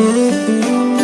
Música